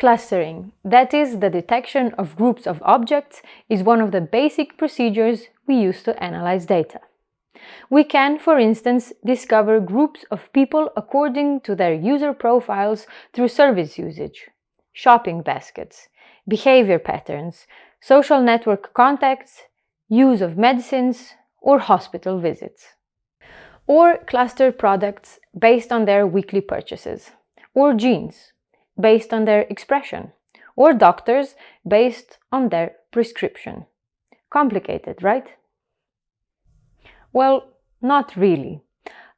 Clustering, that is, the detection of groups of objects, is one of the basic procedures we use to analyze data. We can, for instance, discover groups of people according to their user profiles through service usage, shopping baskets, behavior patterns, social network contacts, use of medicines, or hospital visits. Or cluster products based on their weekly purchases, or genes based on their expression, or doctors based on their prescription. Complicated, right? Well, not really.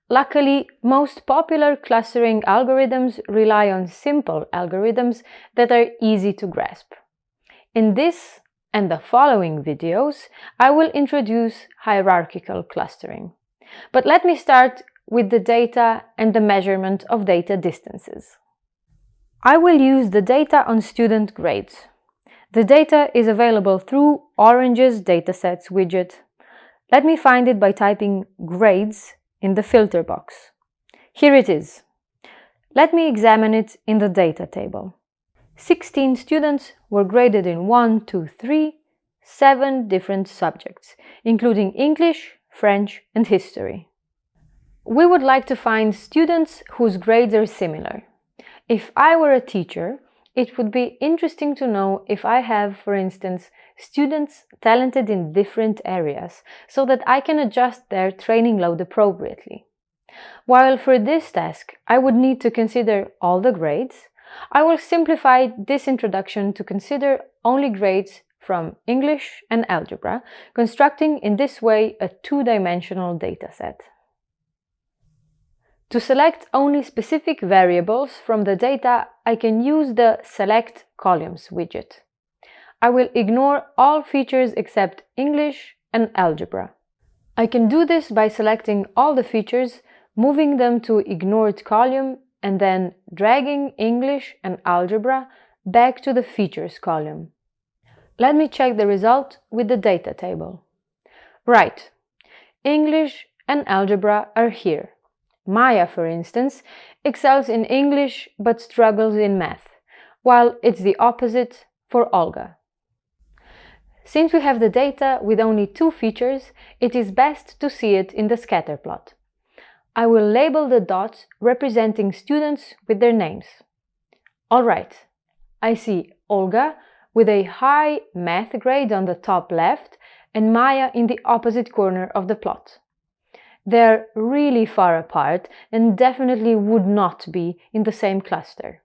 Luckily, most popular clustering algorithms rely on simple algorithms that are easy to grasp. In this and the following videos, I will introduce hierarchical clustering. But let me start with the data and the measurement of data distances. I will use the data on student grades. The data is available through Orange's Datasets widget. Let me find it by typing grades in the filter box. Here it is. Let me examine it in the data table. 16 students were graded in 1, 2, 3, 7 different subjects, including English, French and history. We would like to find students whose grades are similar. If I were a teacher, it would be interesting to know if I have, for instance, students talented in different areas, so that I can adjust their training load appropriately. While for this task I would need to consider all the grades, I will simplify this introduction to consider only grades from English and algebra, constructing in this way a two-dimensional dataset. To select only specific variables from the data, I can use the Select Columns widget. I will ignore all features except English and algebra. I can do this by selecting all the features, moving them to ignored column and then dragging English and algebra back to the features column. Let me check the result with the data table. Right, English and algebra are here. Maya, for instance, excels in English but struggles in math, while it's the opposite for Olga. Since we have the data with only two features, it is best to see it in the scatter plot. I will label the dots representing students with their names. Alright, I see Olga with a high math grade on the top left and Maya in the opposite corner of the plot. They're really far apart and definitely would not be in the same cluster.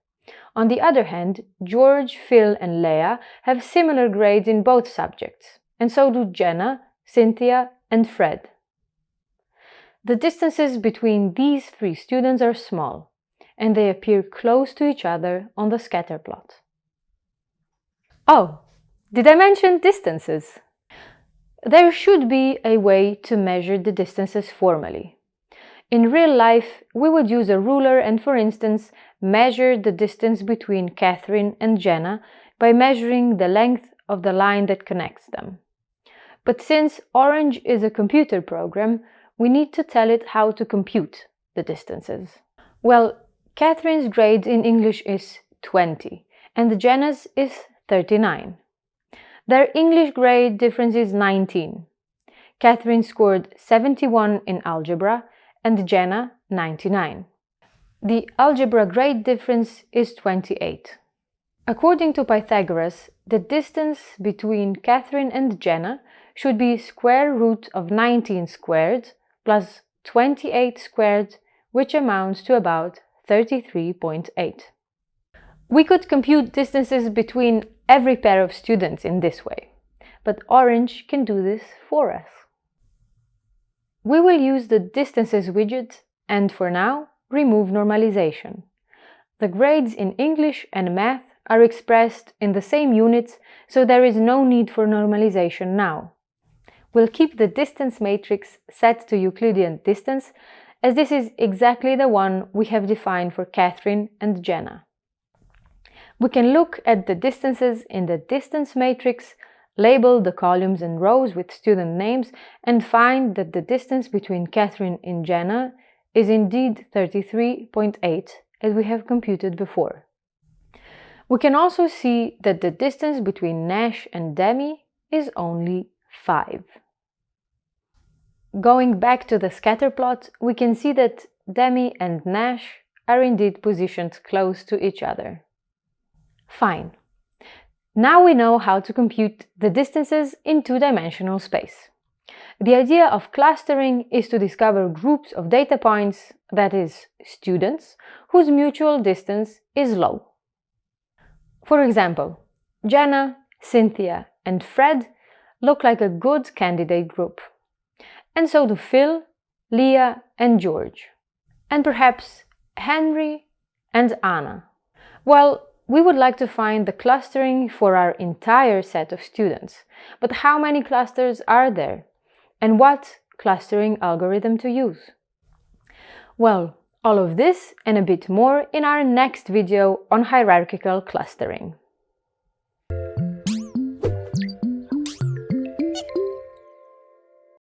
On the other hand, George, Phil and Leah have similar grades in both subjects, and so do Jenna, Cynthia and Fred. The distances between these three students are small, and they appear close to each other on the scatter plot. Oh, did I mention distances? There should be a way to measure the distances formally. In real life, we would use a ruler and, for instance, measure the distance between Catherine and Jenna by measuring the length of the line that connects them. But since Orange is a computer program, we need to tell it how to compute the distances. Well, Catherine's grade in English is 20 and Jenna's is 39. Their English grade difference is 19. Catherine scored 71 in algebra and Jenna 99. The algebra grade difference is 28. According to Pythagoras, the distance between Catherine and Jenna should be square root of 19 squared plus 28 squared, which amounts to about 33.8. We could compute distances between every pair of students in this way, but Orange can do this for us. We will use the distances widget and for now remove normalization. The grades in English and math are expressed in the same units, so there is no need for normalization now. We'll keep the distance matrix set to Euclidean distance, as this is exactly the one we have defined for Catherine and Jenna. We can look at the distances in the distance matrix, label the columns and rows with student names, and find that the distance between Catherine and Jenna is indeed 33.8, as we have computed before. We can also see that the distance between Nash and Demi is only 5. Going back to the scatter plot, we can see that Demi and Nash are indeed positioned close to each other. Fine. Now we know how to compute the distances in two-dimensional space. The idea of clustering is to discover groups of data points, that is, students, whose mutual distance is low. For example, Jenna, Cynthia and Fred look like a good candidate group. And so do Phil, Leah and George. And perhaps Henry and Anna. Well, we would like to find the clustering for our entire set of students. But how many clusters are there? And what clustering algorithm to use? Well, all of this and a bit more in our next video on hierarchical clustering.